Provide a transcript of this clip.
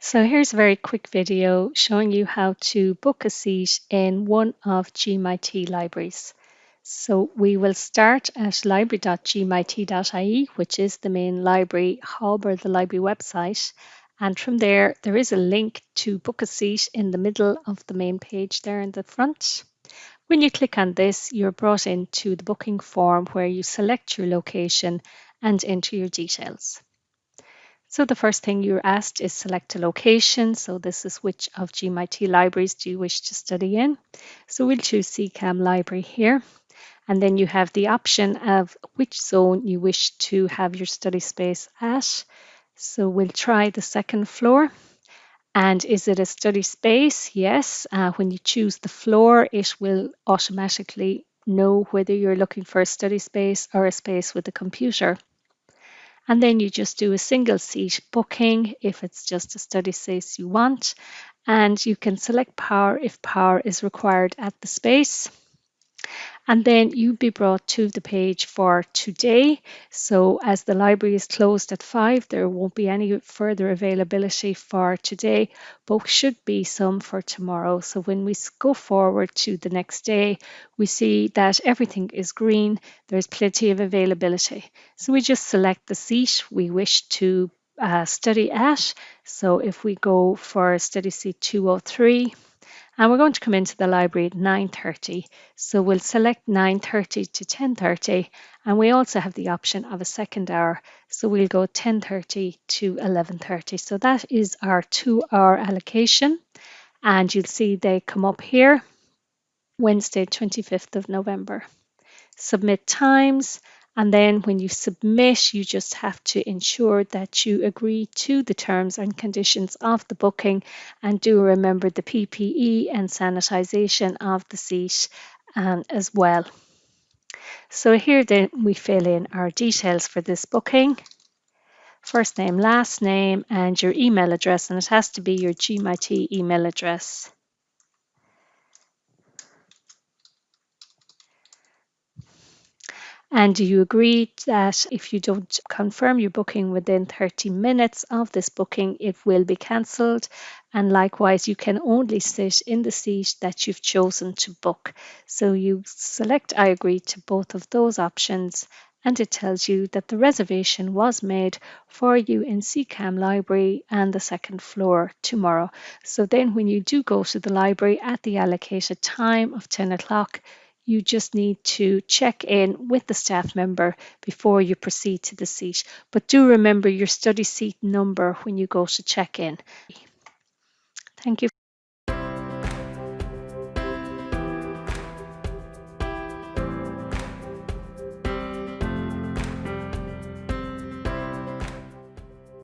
So here's a very quick video showing you how to book a seat in one of GMIT libraries. So we will start at library.gmit.ie, which is the main library hub or the library website. And from there, there is a link to book a seat in the middle of the main page there in the front. When you click on this, you're brought into the booking form where you select your location and enter your details. So the first thing you're asked is select a location. So this is which of GMIT libraries do you wish to study in? So we'll choose CCAM library here. And then you have the option of which zone you wish to have your study space at. So we'll try the second floor. And is it a study space? Yes. Uh, when you choose the floor, it will automatically know whether you're looking for a study space or a space with a computer and then you just do a single seat booking if it's just a study space you want. And you can select power if power is required at the space and then you'll be brought to the page for today. So as the library is closed at five, there won't be any further availability for today, but should be some for tomorrow. So when we go forward to the next day, we see that everything is green. There's plenty of availability. So we just select the seat we wish to uh, study at. So if we go for study seat 203, and we're going to come into the library at 9.30. So we'll select 9.30 to 10.30 and we also have the option of a second hour. So we'll go 10.30 to 11.30. So that is our two hour allocation and you'll see they come up here Wednesday 25th of November. Submit times and then when you submit, you just have to ensure that you agree to the terms and conditions of the booking and do remember the PPE and sanitisation of the seat um, as well. So here then we fill in our details for this booking. First name, last name and your email address and it has to be your GMIT email address. And do you agree that if you don't confirm your booking within 30 minutes of this booking, it will be cancelled? And likewise, you can only sit in the seat that you've chosen to book. So you select I agree to both of those options and it tells you that the reservation was made for you in CCAM library and the second floor tomorrow. So then when you do go to the library at the allocated time of 10 o'clock, you just need to check in with the staff member before you proceed to the seat. But do remember your study seat number when you go to check in. Thank you.